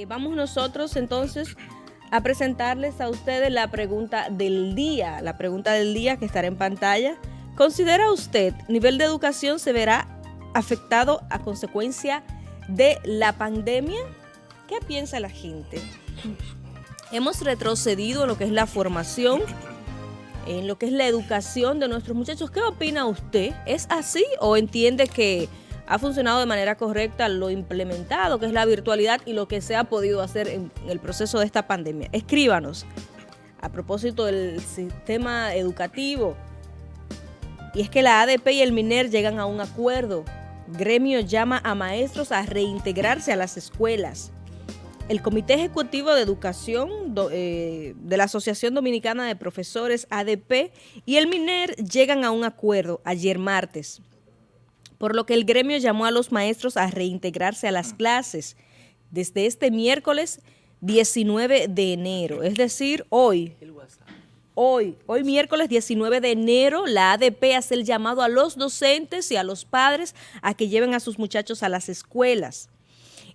Eh, vamos nosotros entonces a presentarles a ustedes la pregunta del día, la pregunta del día que estará en pantalla. ¿Considera usted nivel de educación se verá afectado a consecuencia de la pandemia? ¿Qué piensa la gente? Hemos retrocedido en lo que es la formación, en lo que es la educación de nuestros muchachos. ¿Qué opina usted? ¿Es así o entiende que ha funcionado de manera correcta lo implementado, que es la virtualidad y lo que se ha podido hacer en, el proceso de esta pandemia. Escríbanos a propósito del sistema educativo. Y es que la ADP y el MINER llegan a un acuerdo. Gremio llama a maestros a reintegrarse a las escuelas. El Comité Ejecutivo de Educación eh, de la Asociación Dominicana de Profesores, ADP, y el MINER llegan a un acuerdo ayer martes por lo que el gremio llamó a los maestros a reintegrarse a las clases desde este miércoles 19 de enero, es decir, hoy. Hoy, hoy miércoles 19 de enero, la ADP hace el llamado a los docentes y a los padres a que lleven a sus muchachos a las escuelas.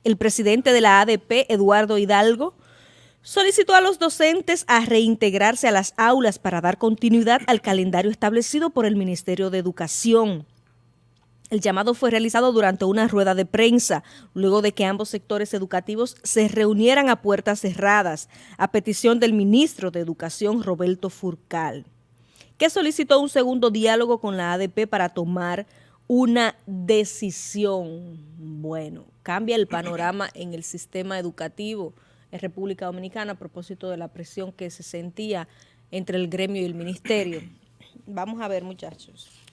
El presidente de la ADP, Eduardo Hidalgo, solicitó a los docentes a reintegrarse a las aulas para dar continuidad al calendario establecido por el Ministerio de Educación. El llamado fue realizado durante una rueda de prensa, luego de que ambos sectores educativos se reunieran a puertas cerradas, a petición del ministro de Educación, Roberto Furcal, que solicitó un segundo diálogo con la ADP para tomar una decisión. Bueno, cambia el panorama en el sistema educativo en República Dominicana a propósito de la presión que se sentía entre el gremio y el ministerio. Vamos a ver, muchachos.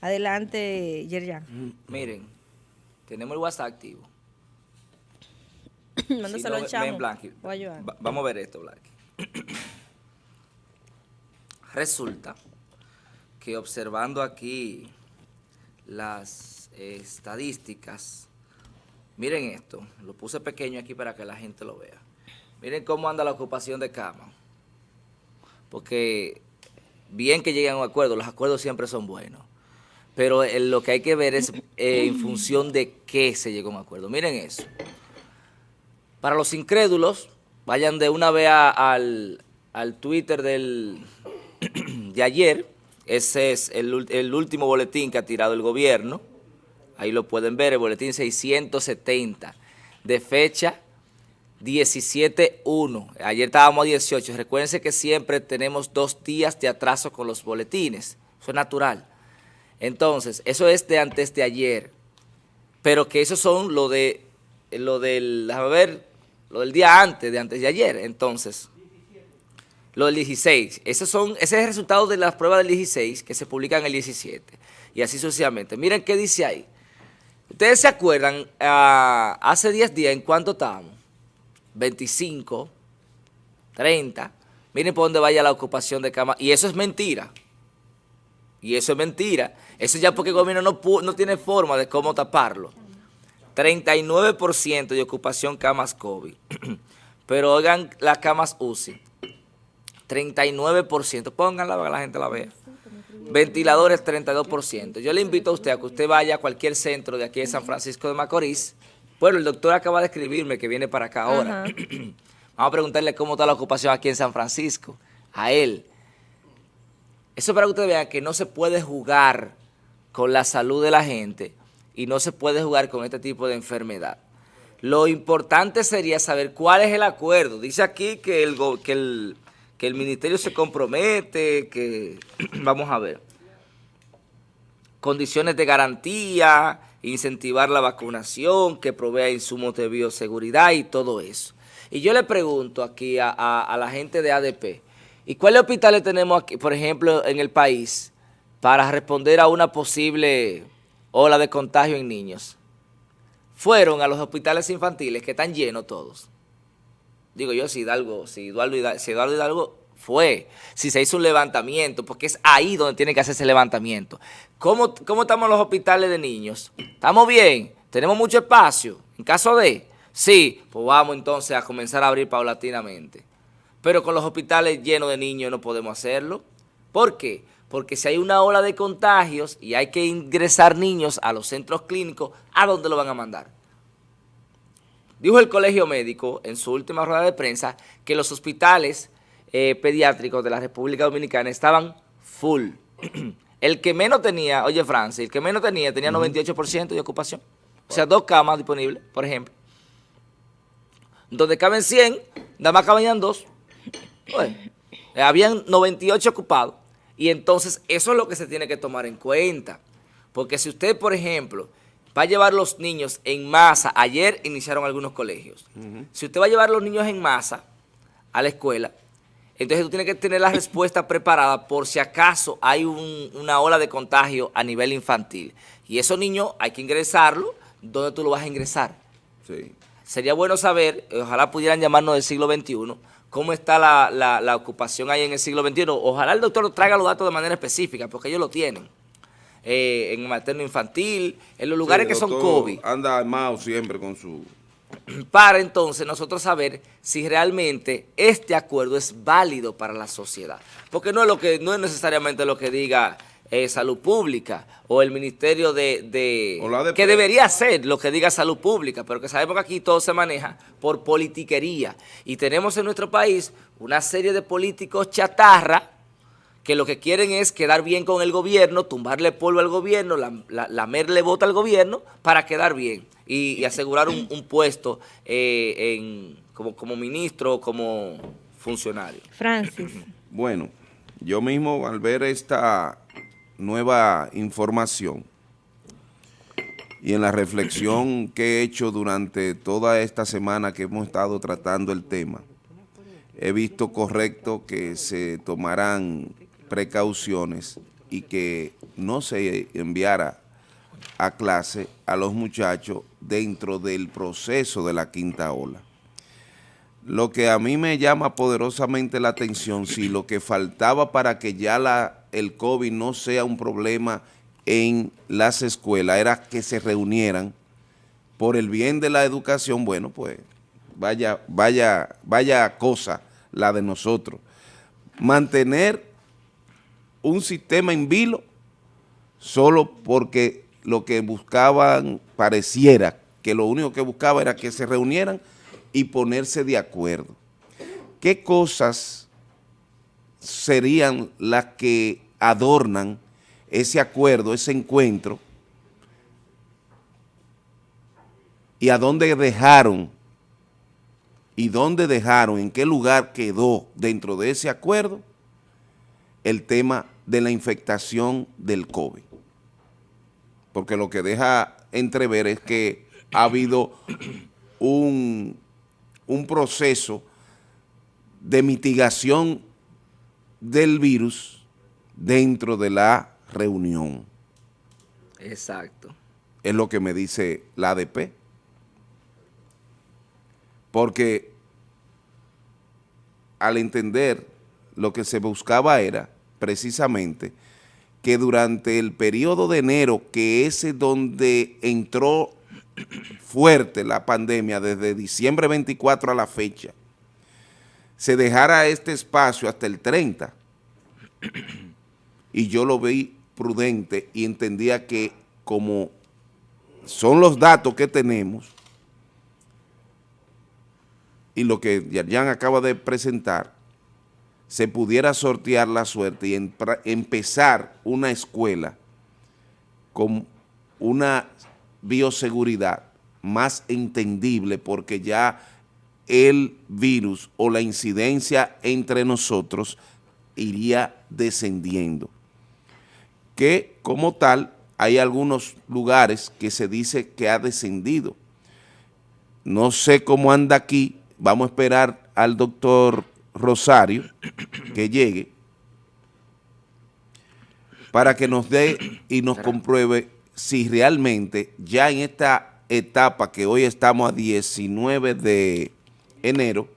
Adelante, Yerjan. Mm, miren, tenemos el WhatsApp activo. Mándaselo al chamo. vamos a ver esto, Blanqui. Resulta que observando aquí las estadísticas, miren esto, lo puse pequeño aquí para que la gente lo vea. Miren cómo anda la ocupación de cama. Porque bien que lleguen a un acuerdo, los acuerdos siempre son buenos pero eh, lo que hay que ver es eh, en función de qué se llegó a un acuerdo. Miren eso. Para los incrédulos, vayan de una vez al, Twitter del, de ayer. Ese es el, el, último boletín que ha tirado el gobierno. Ahí lo pueden ver, el boletín 670, de fecha 17.1. Ayer estábamos a 18. Recuérdense que siempre tenemos dos días de atraso con los boletines. Eso es natural. Entonces, eso es de antes de ayer, pero que esos son lo de, lo del, a ver, lo del día antes, de antes de ayer, entonces, lo del 16, esos son, ese es el resultado de las pruebas del 16 que se publican el 17, y así sucesivamente. Miren qué dice ahí. Ustedes se acuerdan, ah, hace 10 días, ¿en cuánto estábamos? 25, 30, miren por dónde vaya la ocupación de cama, y eso es mentira. Y eso es mentira. Eso ya porque el gobierno no, no tiene forma de cómo taparlo. 39% de ocupación camas COVID. Pero oigan las camas UCI. 39%. Pónganla para que la gente la vea. Ventiladores 32%. Yo le invito a usted a que usted vaya a cualquier centro de aquí de San Francisco de Macorís. Bueno, el doctor acaba de escribirme que viene para acá ahora. Vamos a preguntarle cómo está la ocupación aquí en San Francisco. A él. Eso para que ustedes vean que no se puede jugar con la salud de la gente y no se puede jugar con este tipo de enfermedad. Lo importante sería saber cuál es el acuerdo. Dice aquí que el, que el, que el ministerio se compromete, que vamos a ver, condiciones de garantía, incentivar la vacunación, que provea insumos de bioseguridad y todo eso. Y yo le pregunto aquí a, a la gente de ADP, ¿Y cuáles hospitales tenemos aquí, por ejemplo, en el país para responder a una posible ola de contagio en niños? Fueron a los hospitales infantiles que están llenos todos. Digo yo, si Hidalgo, si Eduardo Hidalgo, si Eduardo Hidalgo fue, si se hizo un levantamiento, porque es ahí donde tiene que hacerse el levantamiento. ¿Cómo, ¿Cómo estamos los hospitales de niños? ¿Estamos bien? ¿Tenemos mucho espacio? En caso de, sí, pues vamos entonces a comenzar a abrir paulatinamente. Pero con los hospitales llenos de niños no podemos hacerlo. ¿Por qué? Porque si hay una ola de contagios y hay que ingresar niños a los centros clínicos, ¿a dónde lo van a mandar? Dijo el colegio médico en su última rueda de prensa que los hospitales eh, pediátricos de la República Dominicana estaban full. el que menos tenía, oye Francis, el que menos tenía tenía 98% de ocupación. O sea, dos camas disponibles, por ejemplo. Donde caben 100, nada más cabían dos. Habían 98 ocupados. Y entonces eso es lo que se tiene que tomar en cuenta. Porque si usted, por ejemplo, va a llevar los niños en masa, ayer iniciaron algunos colegios. Si usted va a llevar los niños en masa a la escuela, entonces tú tienes que tener la respuesta preparada por si acaso hay una ola de contagio a nivel infantil. Y esos niños hay que ingresarlo. ¿Dónde tú lo vas a ingresar? Sí. Sería bueno saber, ojalá pudieran llamarnos del siglo XXI, cómo está la, ocupación ahí en el siglo XXI. Ojalá el doctor traiga los datos de manera específica, porque ellos lo tienen. Eh, en materno infantil, en los lugares que son COVID. Anda armado siempre con su para entonces nosotros saber si realmente este acuerdo es válido para la sociedad. Porque no es, lo que, no es necesariamente lo que diga eh, Salud Pública o el Ministerio de... que debería ser lo que diga Salud Pública, pero que sabemos que aquí todo se maneja por politiquería. Y tenemos en nuestro país una serie de políticos chatarra que lo que quieren es quedar bien con el gobierno, tumbarle polvo al gobierno, lamerle bota al gobierno para quedar bien y, asegurar un, puesto eh, como, como ministro como funcionario. Francis. Bueno, yo mismo al ver esta nueva información y en la reflexión que he hecho durante toda esta semana que hemos estado tratando el tema, he visto correcto que se tomarán precauciones y que no se enviara a clase a los muchachos dentro del proceso de la quinta ola. Lo que a mí me llama poderosamente la atención, si lo que faltaba para que ya el COVID no sea un problema en las escuelas era que se reunieran por el bien de la educación, bueno, pues vaya, vaya, vaya cosa la de nosotros. Mantener un sistema en vilo solo porque lo que buscaban pareciera que lo único que buscaba era que se reunieran y ponerse de acuerdo. ¿Qué cosas serían las que adornan ese acuerdo, ese encuentro? ¿Y a dónde dejaron? ¿Y dónde dejaron? ¿En qué lugar quedó dentro de ese acuerdo el tema de la infectación del COVID? porque lo que deja entrever es que ha habido un, un proceso de mitigación del virus dentro de la reunión. Exacto. Es lo que me dice la ADP. Porque al entender lo que se buscaba era precisamente que durante el periodo de enero, que es donde entró fuerte la pandemia desde diciembre 24 a la fecha, se dejara este espacio hasta el 30 y yo lo vi prudente y entendía que como son los datos que tenemos y lo que Yarjan acaba de presentar, se pudiera sortear la suerte y empezar una escuela con una bioseguridad más entendible porque ya el virus o la incidencia entre nosotros iría descendiendo. Que como tal hay algunos lugares que se dice que ha descendido. No sé cómo anda aquí, vamos a esperar al doctor Rosario que llegue para que nos dé y nos compruebe si realmente ya en esta etapa que hoy estamos a 19 de enero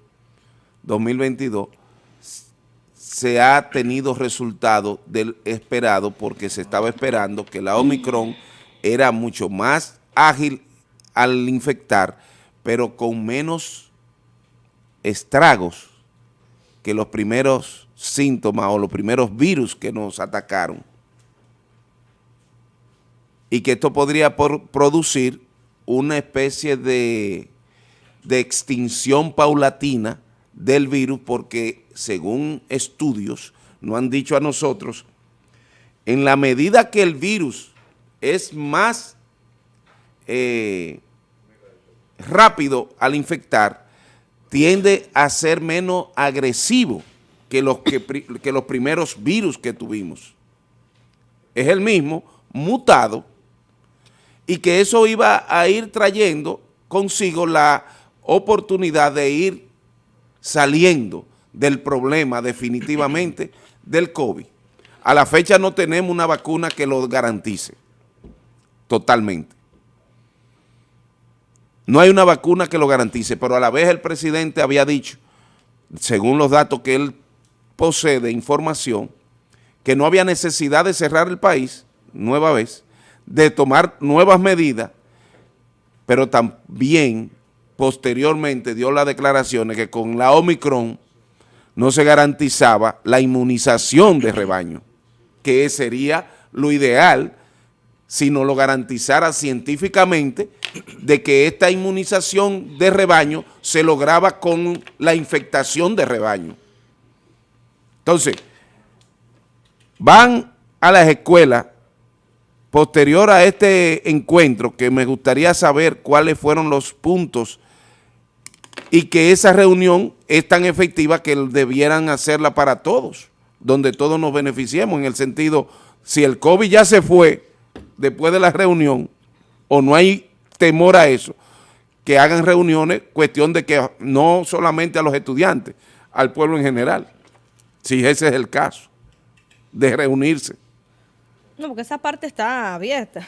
2022 se ha tenido resultado del esperado porque se estaba esperando que la Omicron era mucho más ágil al infectar, pero con menos estragos que los primeros síntomas o los primeros virus que nos atacaron y que esto podría producir una especie de, de extinción paulatina del virus porque según estudios nos han dicho a nosotros, en la medida que el virus es más eh, rápido al infectar, tiende a ser menos agresivo que los, que, que los primeros virus que tuvimos. Es el mismo, mutado, y que eso iba a ir trayendo consigo la oportunidad de ir saliendo del problema definitivamente del COVID. A la fecha no tenemos una vacuna que lo garantice totalmente. No hay una vacuna que lo garantice, pero a la vez el presidente había dicho, según los datos que él posee de información, que no había necesidad de cerrar el país, nueva vez, de tomar nuevas medidas, pero también posteriormente dio las declaraciones que con la Omicron no se garantizaba la inmunización de rebaño, que sería lo ideal si no lo garantizara científicamente de que esta inmunización de rebaño se lograba con la infectación de rebaño. Entonces, van a las escuelas posterior a este encuentro, que me gustaría saber cuáles fueron los puntos y que esa reunión es tan efectiva que debieran hacerla para todos, donde todos nos beneficiemos, en el sentido, si el COVID ya se fue después de la reunión, o no hay temor a eso, que hagan reuniones, cuestión de que no solamente a los estudiantes, al pueblo en general, si ese es el caso, de reunirse. No, porque esa parte está abierta.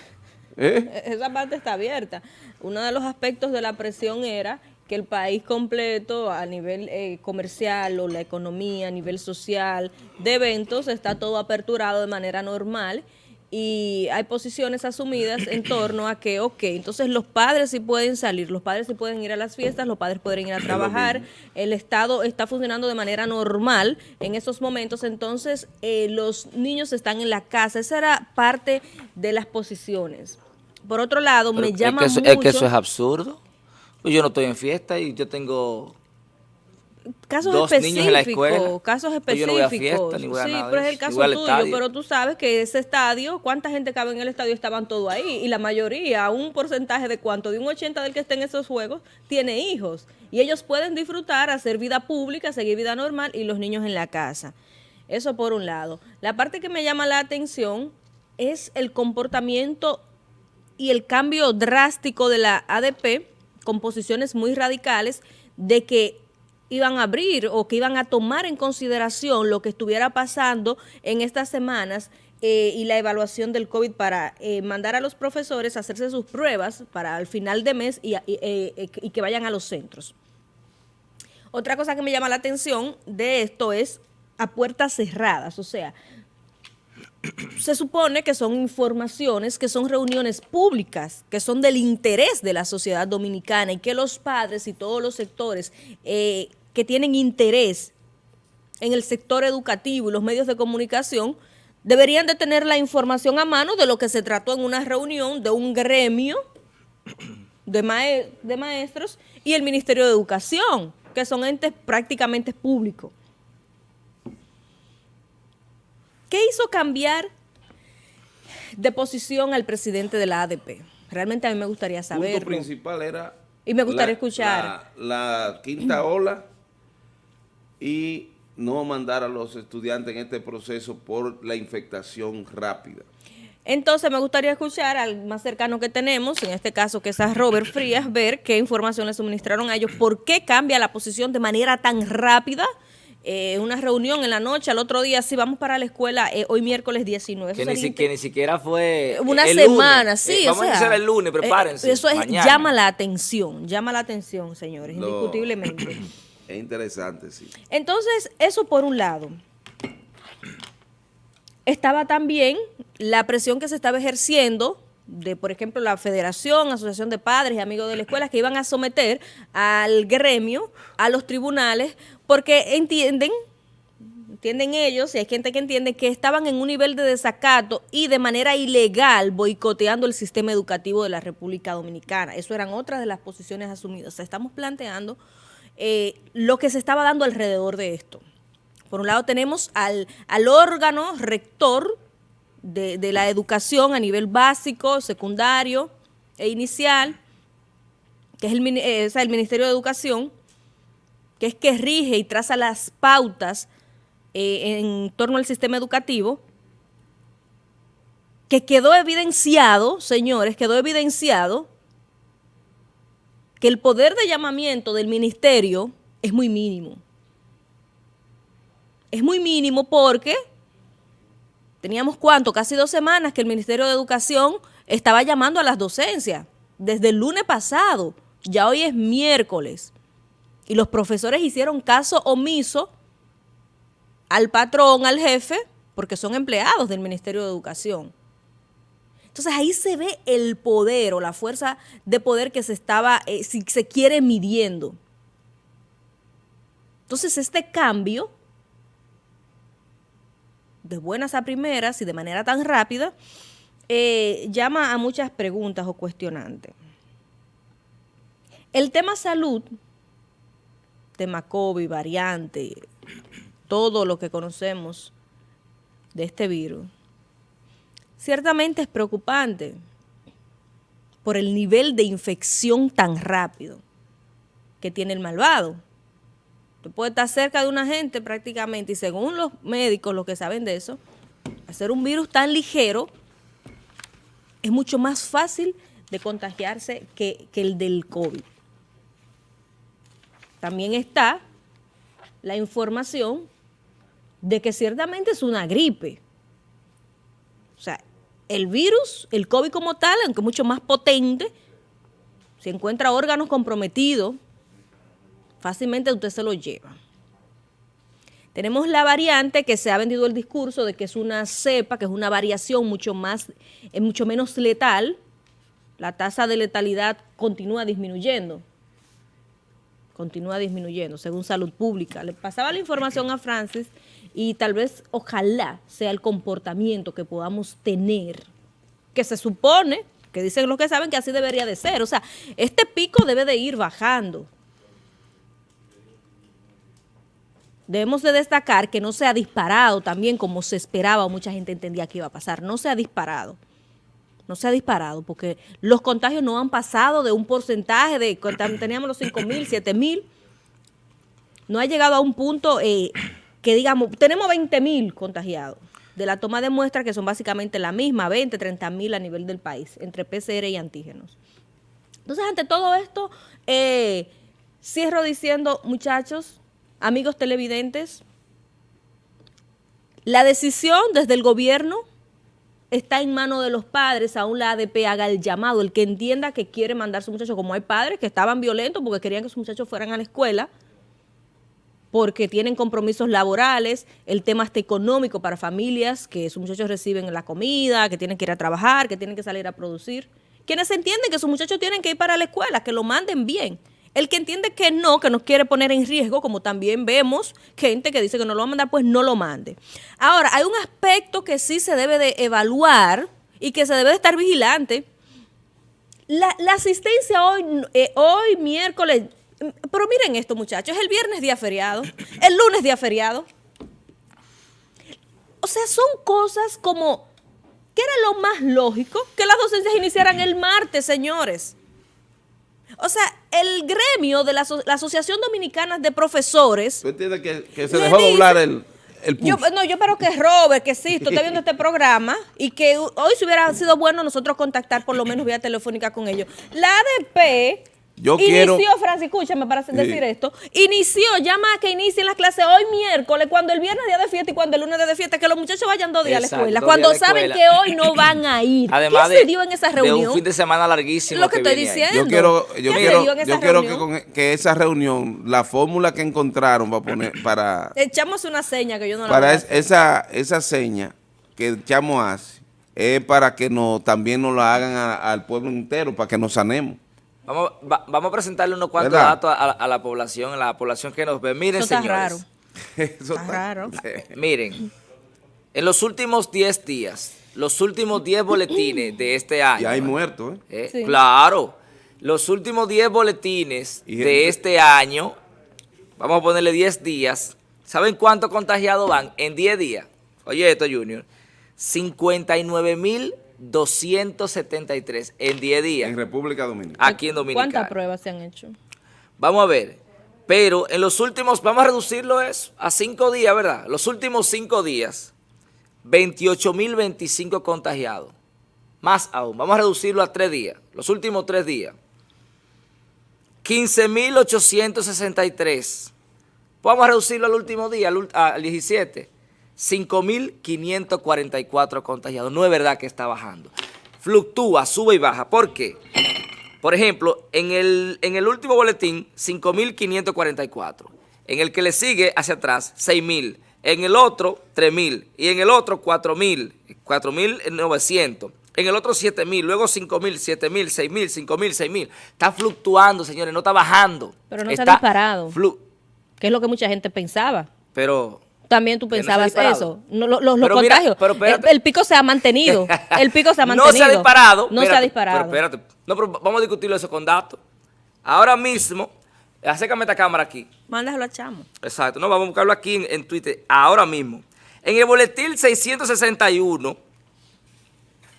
¿Eh? Esa parte está abierta. Uno de los aspectos de la presión era que el país completo a nivel eh, comercial o la economía, a nivel social, de eventos, está todo aperturado de manera normal y hay posiciones asumidas en torno a que, ok, entonces los padres sí pueden salir, los padres sí pueden ir a las fiestas, los padres pueden ir a trabajar, el Estado está funcionando de manera normal en esos momentos, entonces eh, los niños están en la casa, esa era parte de las posiciones. Por otro lado, me llama es mucho... Es que eso es absurdo. Pues yo no estoy en fiesta y yo tengo casos específicos, casos específicos. sí, pero es el caso tuyo, pero tú sabes que ese estadio, ¿cuánta gente cabe en el estadio? Estaban todos ahí y la mayoría, un porcentaje de cuánto, de un 80 del que esté en esos juegos, tiene hijos y ellos pueden disfrutar, hacer vida pública, seguir vida normal y los niños en la casa. Eso por un lado. La parte que me llama la atención es el comportamiento y el cambio drástico de la ADP con posiciones muy radicales de que iban a abrir o que iban a tomar en consideración lo que estuviera pasando en estas semanas eh, y la evaluación del COVID para eh, mandar a los profesores a hacerse sus pruebas para al final de mes y, eh, y que vayan a los centros. Otra cosa que me llama la atención de esto es a puertas cerradas, o sea, se supone que son informaciones, que son reuniones públicas, que son del interés de la sociedad dominicana y que los padres y todos los sectores que tienen interés en el sector educativo y los medios de comunicación deberían de tener la información a mano de lo que se trató en una reunión de un gremio de, de maestros y el Ministerio de Educación, que son entes prácticamente públicos. ¿Qué hizo cambiar de posición al presidente de la ADP? Realmente a mí me gustaría saber. El punto principal era... Y me gustaría escuchar. La, quinta ola y no mandar a los estudiantes en este proceso por la infectación rápida. Entonces me gustaría escuchar al más cercano que tenemos, en este caso que es a Robert Frías, ver qué información le suministraron a ellos, por qué cambia la posición de manera tan rápida eh, una reunión en la noche, al otro día sí vamos para la escuela, eh, hoy miércoles 19. Que, ni, siquiera fue Una semana, sí. Eh, vamos a hacer el lunes, prepárense. eso llama la atención, llama la atención, señores, indiscutiblemente. Es interesante, sí. Entonces, eso por un lado. Estaba también la presión que se estaba ejerciendo de, por ejemplo, la Federación, Asociación de Padres y Amigos de la Escuela, que iban a someter al gremio, a los tribunales, porque entienden, entienden ellos, y hay gente que entiende que estaban en un nivel de desacato y de manera ilegal boicoteando el sistema educativo de la República Dominicana. Eso eran otras de las posiciones asumidas. O sea, estamos planteando eh, lo que se estaba dando alrededor de esto. Por un lado tenemos al, al órgano rector de, de la educación a nivel básico, secundario e inicial, que es el, eh, el Ministerio de Educación, que es que rige y traza las pautas eh, en torno al sistema educativo, que quedó evidenciado, señores, quedó evidenciado que el poder de llamamiento del ministerio es muy mínimo. Es muy mínimo porque teníamos cuánto, casi dos semanas que el Ministerio de Educación estaba llamando a las docencias, desde el lunes pasado, ya hoy es miércoles. Y los profesores hicieron caso omiso al patrón, al jefe, porque son empleados del Ministerio de Educación. Entonces ahí se ve el poder o la fuerza de poder que se estaba, eh, si se quiere, midiendo. Entonces este cambio, de buenas a primeras y de manera tan rápida, eh, llama a muchas preguntas o cuestionantes. El tema salud tema COVID, variante, todo lo que conocemos de este virus, ciertamente es preocupante por el nivel de infección tan rápido que tiene el malvado. Tú puedes estar cerca de una gente prácticamente y según los médicos, los que saben de eso, hacer un virus tan ligero es mucho más fácil de contagiarse que, que el del COVID también está la información de que ciertamente es una gripe. O sea, el virus, el COVID como tal, aunque mucho más potente, si encuentra órganos comprometidos, fácilmente usted se lo lleva. Tenemos la variante que se ha vendido el discurso de que es una cepa, que es una variación mucho más, es mucho menos letal. La tasa de letalidad continúa disminuyendo continúa disminuyendo, según Salud Pública. Le pasaba la información a Francis y tal vez, ojalá, sea el comportamiento que podamos tener, que se supone, que dicen los que saben que así debería de ser. O sea, este pico debe de ir bajando. Debemos de destacar que no se ha disparado también como se esperaba o mucha gente entendía que iba a pasar. No se ha disparado no se ha disparado, porque los contagios no han pasado de un porcentaje de, teníamos los 5 mil, 7 mil, no ha llegado a un punto eh, que digamos, tenemos 20 mil contagiados de la toma de muestras que son básicamente la misma, 20, 30 mil a nivel del país, entre PCR y antígenos. Entonces, ante todo esto, eh, cierro diciendo, muchachos, amigos televidentes, la decisión desde el gobierno está en manos de los padres, aún la ADP haga el llamado, el que entienda que quiere mandar a su muchacho, como hay padres que estaban violentos porque querían que sus muchachos fueran a la escuela, porque tienen compromisos laborales, el tema está económico para familias, que sus muchachos reciben la comida, que tienen que ir a trabajar, que tienen que salir a producir. Quienes entienden que sus muchachos tienen que ir para la escuela, que lo manden bien. El que entiende que no, que nos quiere poner en riesgo, como también vemos gente que dice que no lo va a mandar, pues no lo mande. Ahora, hay un aspecto que sí se debe de evaluar y que se debe de estar vigilante. La, asistencia hoy, eh, hoy miércoles, pero miren esto muchachos, el viernes día feriado, el lunes día feriado. O sea, son cosas como, ¿qué era lo más lógico? Que las docencias iniciaran el martes, señores. O sea, el gremio de la, Asociación Dominicana de Profesores... ¿Tú entiendes que, se dejó doblar el, el Yo, no, yo espero que Robert, que sí, está viendo este programa y que hoy se hubiera sido bueno nosotros contactar por lo menos vía telefónica con ellos. La ADP yo inició, quiero... Francis, escúchame para decir esto, inició, llama a que inicien las clases hoy miércoles, cuando el viernes día de fiesta y cuando el lunes día de fiesta, que los muchachos vayan dos días a la escuela, cuando saben que hoy no van a ir. Además ¿Qué se dio en esa reunión? De un fin de semana larguísimo. Lo que, estoy diciendo. Yo quiero, yo quiero, yo quiero que, con, que esa reunión, la fórmula que encontraron para poner, para... Echamos una seña que yo no la Para esa, esa seña que echamos hace, es para que no, también nos la hagan al pueblo entero, para que nos sanemos. Vamos, vamos a presentarle unos cuantos datos a, la población, a la población que nos ve. Miren, señores. Eso Está raro. Miren, en los últimos 10 días, los últimos 10 boletines de este año. Y hay muertos, ¿eh? Eh, Sí. Claro. Los últimos 10 boletines Y de este año, vamos a ponerle 10 días. ¿Saben cuántos contagiados van en 10 días? Oye esto, Junior. 59.273 en 10 días En República Dominicana. aquí en Dominicana. ¿Cuántas pruebas se han hecho? Vamos a ver. Pero en los últimos, vamos a reducirlo eso a 5 días, ¿verdad? Los últimos 5 días, 28.025 contagiados. Más aún, vamos a reducirlo a 3 días. Los últimos 3 días. 15.863. Vamos a reducirlo al último día, al, al 17. 5.544 contagiados. No es verdad que está bajando. Fluctúa, sube y baja. ¿Por qué? Por ejemplo, en el, en el último boletín, 5.544. En el que le sigue hacia atrás, 6.000. En el otro, 3.000. Y en el otro, 4.000. 4.900. En el otro, 7.000. Luego 5.000, 7.000, 6.000, 5.000, 6.000. Está fluctuando, señores, no está bajando. Pero no se ha disparado. Que es lo que mucha gente pensaba. pero... También tú no pensabas eso. No, lo- los los Pero mira, contagios. pero el, pico se ha mantenido. El pico se ha mantenido. No se ha disparado. No se ha disparado. Pero espérate. No, pero vamos a discutirlo eso con datos. Ahora mismo, acércame esta cámara aquí. Mándaselo a Chamo. Exacto. No, vamos a buscarlo aquí en, en Twitter. Ahora mismo. En el boletín 661,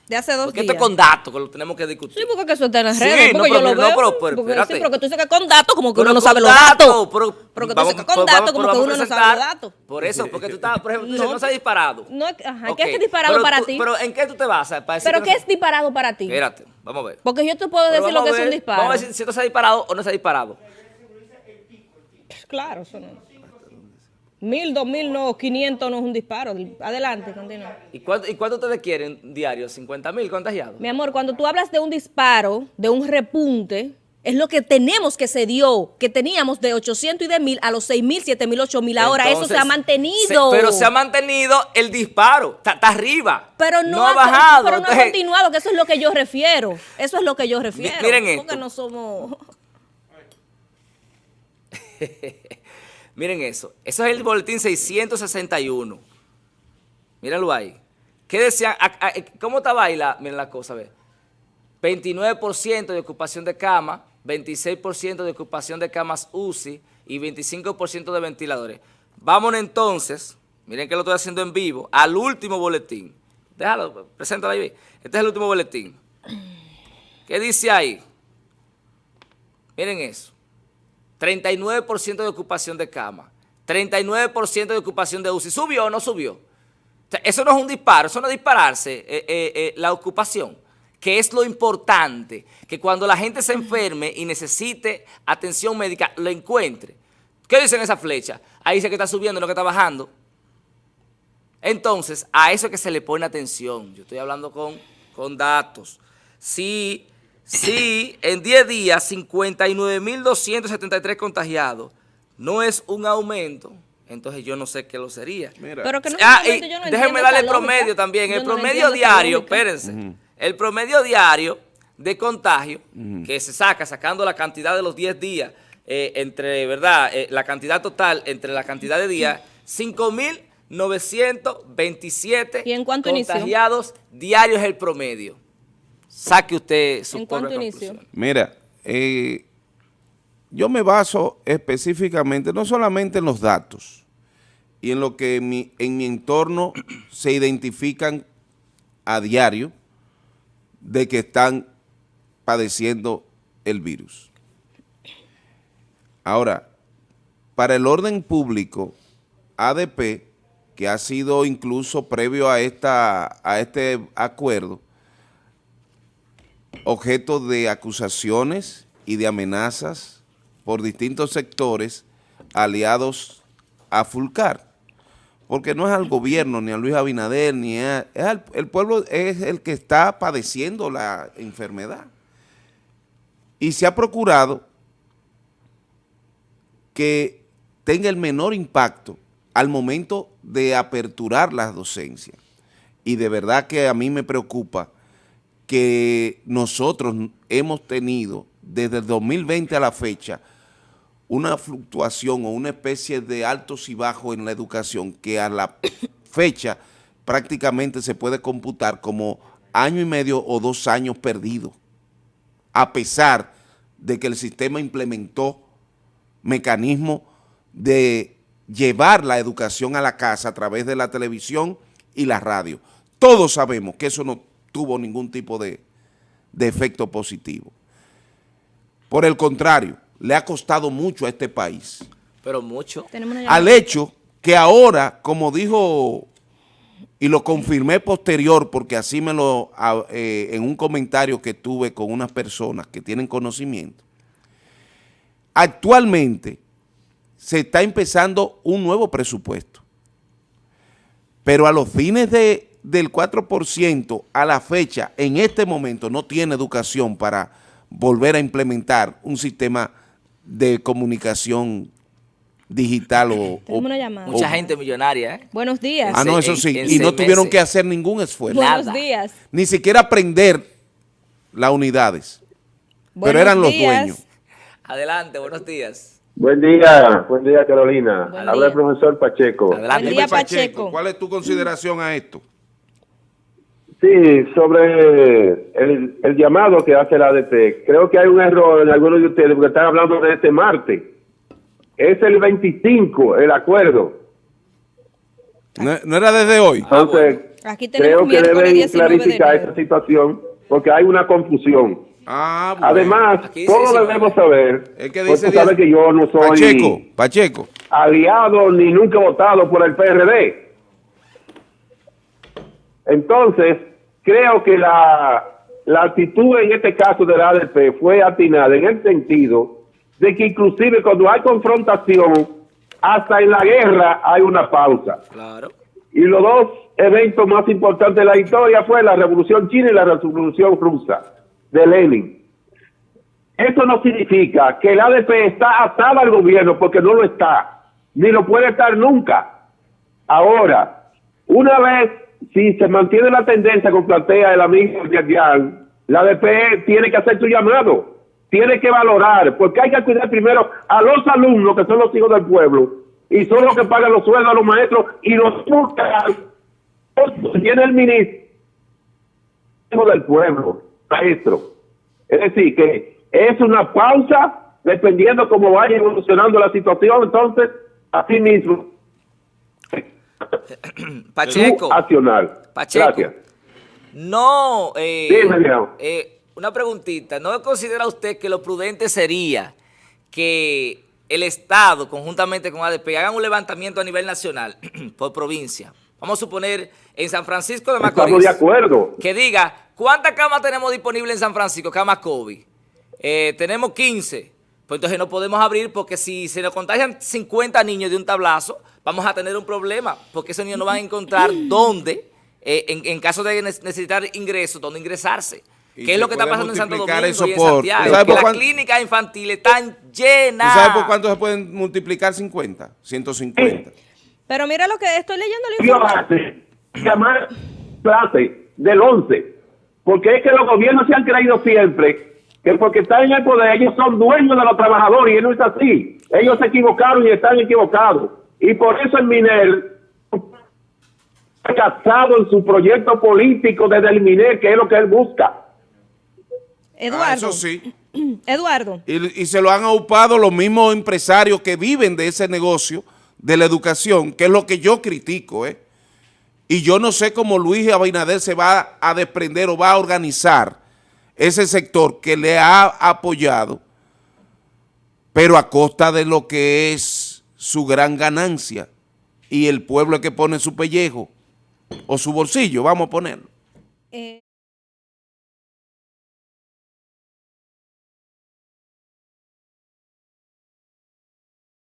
De hace dos porque días. esto es con datos que lo tenemos que discutir. Sí, porque eso está en las Sí, redes. no, porque pero yo lo mira, veo. no, pero- pero porque, espérate. sí, pero que tú que con datos, como que Pero uno no sabe los datos. Pero, Pero que tú que con datos, como pero que uno no sabe los datos. Por eso, porque tú estás, por ejemplo, tú dices, No. no se ha disparado. No, ajá, Ok, ¿qué es disparado pero para tú- ti? Pero ¿en qué tú te basas? Para decir Pero que ¿qué no es disparado para ti? Espérate, vamos a ver. Porque yo te puedo Pero decir lo que es un disparo. Vamos a ver si, si esto se ha disparado o no se ha disparado. Claro, eso no. Mil, dos mil, no, quinientos no es un disparo. Adelante, continúa. ¿Y cuánto, ¿Y cuánto ustedes quieren diario? ¿50 mil contagiados? Mi amor, cuando tú hablas de un disparo, de un repunte, es lo que tenemos que se dio, que teníamos de 800 y de 1000 a los 6000, 7000, 8000. Ahora eso se ha mantenido. se- pero se ha mantenido el disparo. Está, está arriba. Pero no, ha ha, bajado. Pero no ha continuado, que eso es lo que yo refiero. Eso es lo que yo refiero. miren esto. Porque no somos... Miren eso. Eso es el boletín 661. Mírenlo ahí. ¿Qué decían? ¿Cómo estaba ahí la, miren la cosa? Ve. 29% de ocupación de cama, 26% de ocupación de camas UCI y 25% de ventiladores. Vámonos entonces, miren que lo estoy haciendo en vivo, al último boletín. Déjalo, preséntalo ahí. Este es el último boletín. ¿Qué dice ahí? Miren eso. 39% de ocupación de cama, 39% de ocupación de UCI. ¿Subió o no subió? Eso no es un disparo, eso no es dispararse eh, eh, eh, la ocupación, que es lo importante, que cuando la gente se enferme y necesite atención médica, lo encuentre. ¿Qué dicen esa flecha? Ahí dice que está subiendo, no que está bajando. Entonces, a eso es que se le pone atención. Yo estoy hablando con, con datos. Si, si en 10 días 59.273 contagiados no es un aumento, entonces yo no sé qué lo sería. Mira, Pero que no Ah, y yo no déjenme darle el lógica. promedio también. Yo El no promedio diario, espérense. El promedio diario de contagio que se saca sacando la cantidad de los 10 días eh, entre, ¿verdad? Eh, la cantidad total entre la cantidad de días, 5.927 ¿Y en cuánto inició? contagiados diarios es el promedio. Saque usted su ¿En cuánto inició? Mira, eh, yo me baso específicamente, no solamente en los datos y en lo que en mi, en mi entorno se identifican a diario de que están padeciendo el virus. Ahora, para el orden público, ADP, que ha sido incluso previo a, esta, a este acuerdo, objeto de acusaciones y de amenazas por distintos sectores aliados a Fulcar. Porque no es al gobierno, ni a Luis Abinader, ni a, al- el pueblo es el que está padeciendo la enfermedad. Y se ha procurado que tenga el menor impacto al momento de aperturar las docencias. Y de verdad que a mí me preocupa que nosotros hemos tenido desde el 2020 a la fecha una fluctuación o una especie de altos y bajos en la educación que a la fecha prácticamente se puede computar como año y medio o dos años perdidos, a pesar de que el sistema implementó mecanismos de llevar la educación a la casa a través de la televisión y la radio. Todos sabemos que eso no tuvo ningún tipo de, de efecto positivo. Por el contrario, le ha costado mucho a este país. Pero mucho. Al hecho que ahora, como dijo, y lo confirmé posterior, porque así me lo, eh, en un comentario que tuve con unas personas que tienen conocimiento, actualmente se está empezando un nuevo presupuesto, pero a los fines de, del 4% a la fecha, en este momento no tiene educación para volver a implementar un sistema de comunicación digital o, Mucha gente millonaria, ¿eh? Buenos días. Ah, no, eso sí. y no tuvieron que hacer ningún esfuerzo. Buenos días. Ni siquiera aprender las unidades. pero eran los dueños. Adelante, buenos días. Buen día, buen día Carolina. Habla el profesor Pacheco. Adelante, buen día, Pacheco. ¿Cuál es tu consideración a esto? Sí, sobre el, el, llamado que hace la ADP. Creo que hay un error en algunos de ustedes porque están hablando de este martes. Es el 25 el acuerdo. No, era desde hoy. Entonces, Aquí creo que deben clarificar esa situación porque hay una confusión. Ah, Además, todos debemos saber, es que dice que yo no soy Pacheco, Pacheco. aliado ni nunca votado por el PRD. Entonces, creo que la, la actitud en este caso de la ADP fue atinada en el sentido de que inclusive cuando hay confrontación, hasta en la guerra hay una pausa. Claro. Y los dos eventos más importantes de la historia fue la Revolución China y la Revolución Rusa de Lenin. Eso no significa que el ADP está atado al gobierno porque no lo está, ni lo puede estar nunca. Ahora, una vez si se mantiene la tendencia que plantea el amigo Diagian, la ADP tiene que hacer su llamado, tiene que valorar, porque hay que cuidar primero a los alumnos, que son los hijos del pueblo, y son los que pagan los sueldos a los maestros, y los tiene el ministro del pueblo, maestro. Es decir, que es una pausa dependiendo cómo vaya evolucionando la situación, entonces, así mismo, Pacheco. Pacheco. No, eh, eh, una preguntita. ¿No considera usted que lo prudente sería que el Estado, conjuntamente con ADP, hagan un levantamiento a nivel nacional, por provincia? Vamos a suponer en San Francisco de Macorís. de acuerdo. Que diga, ¿cuántas camas tenemos disponibles en San Francisco? Camas COVID. Eh, tenemos 15. Pues entonces no podemos abrir porque si se nos contagian 50 niños de un tablazo, vamos a tener un problema, porque esos niños no van a encontrar dónde, eh, en, caso de necesitar ingresos, dónde ingresarse. ¿Qué es lo que está pasando en Santo Domingo y en Santiago? Que las clínicas infantiles están llenas. sabes por cuánto se pueden multiplicar 50? 150. Pero mira lo que estoy leyendo la información. Llamar clase del 11, porque es que los gobiernos se han creído siempre que porque están en el poder ellos son dueños de los trabajadores y no es así. Ellos se equivocaron y están equivocados. Y por eso el MINER casado en su proyecto político desde el MINER, que es lo que él busca. Eduardo. Ah, eso sí. Eduardo. Y, y, se lo han ocupado los mismos empresarios que viven de ese negocio de la educación, que es lo que yo critico, ¿eh? Y yo no sé cómo Luis Abinader se va a desprender o va a organizar ese sector que le ha apoyado, pero a costa de lo que es su gran ganancia y el pueblo que pone su pellejo o su bolsillo, vamos a ponerlo. Eh,